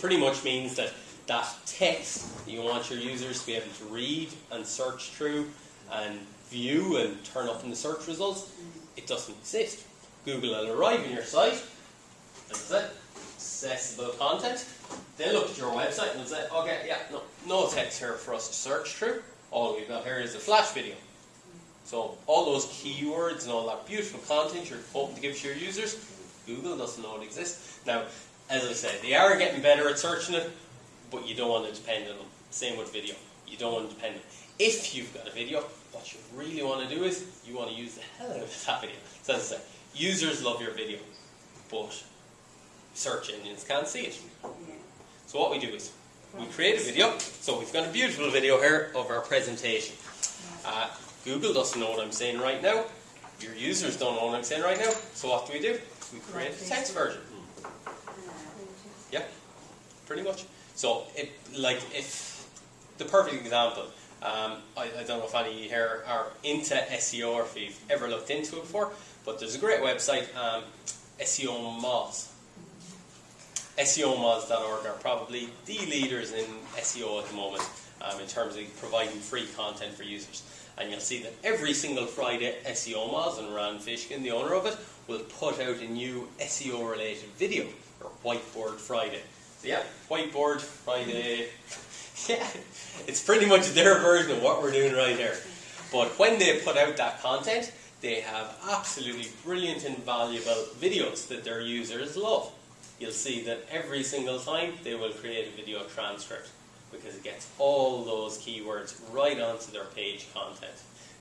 pretty much means that that text that you want your users to be able to read and search through and view and turn up in the search results, it doesn't exist. Google will arrive in your site, and say, accessible content. They'll look at your website and say, okay, yeah, no, no text here for us to search through. All we've got here is a flash video. So all those keywords and all that beautiful content you're hoping to give to your users, Google doesn't know it exists. Now, as I said, they are getting better at searching it, but you don't want to depend on them. Same with video. You don't want to depend on them. If you've got a video, what you really want to do is you want to use the hell out of that video. So as I said, users love your video, but search engines can't see it. So what we do is we create a video. So we've got a beautiful video here of our presentation. Uh, Google doesn't know what I'm saying right now. Your users don't know what I'm saying right now. So what do we do? We create a text version. Yeah, pretty much. So, it, like, if the perfect example, um, I, I, don't know if any here are into SEO or if you've ever looked into it before, but there's a great website, um, SEO Moz. SEOmoz.org are probably the leaders in SEO at the moment um, in terms of providing free content for users. And you'll see that every single Friday, SEO Moz and Rand Fishkin, the owner of it, will put out a new SEO related video, or Whiteboard Friday. So yeah, Whiteboard Friday. yeah, it's pretty much their version of what we're doing right here. But when they put out that content, they have absolutely brilliant and valuable videos that their users love. You'll see that every single time they will create a video transcript because it gets all those keywords right onto their page content.